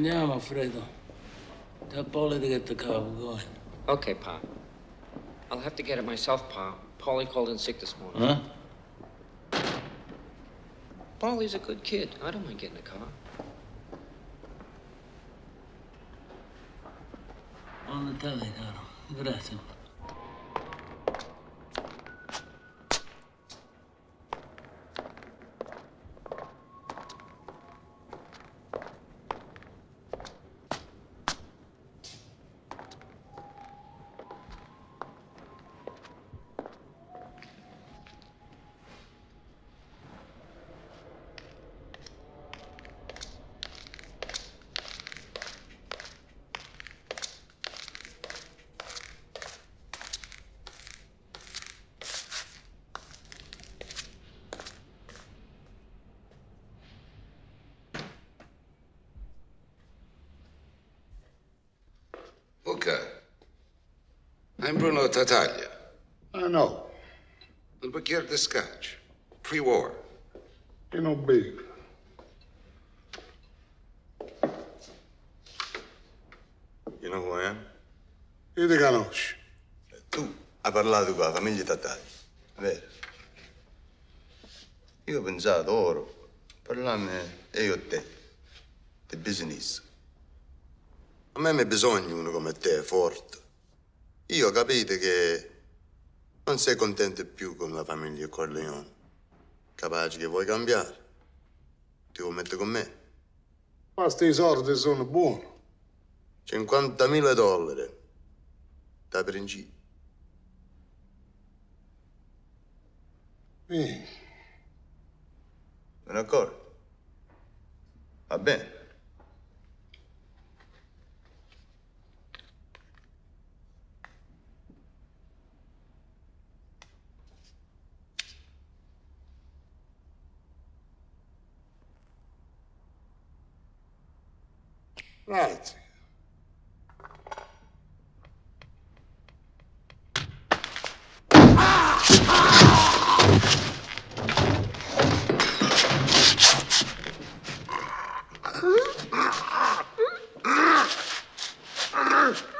Andiamo, Fredo. Tell Paulie to get the car. We're going. Okay, Pa. I'll have to get it myself, Pa. Polly called in sick this morning. Huh? Paulie's a good kid. I don't mind getting a car. On the telly, caro. Grazie. I'm Bruno Tataglia. I know. Il bicchiere di scotch. Pre-war. Ain't no big. You know who I am? Io ti conosci. Tu hai parlato con la famiglia Tataglia, vero? Io ho pensato, oro, parlarne io e te, di business. A me mi bisogna uno come te, forte. Io ho capito che non sei contento più con la famiglia Corleone. Capace che vuoi cambiare. Ti vuoi mettere con me? Basta i soldi sono buoni. 50.000 dollari. Da principio. Vieni. Me ne accorgo? Va bene. Right. Huh?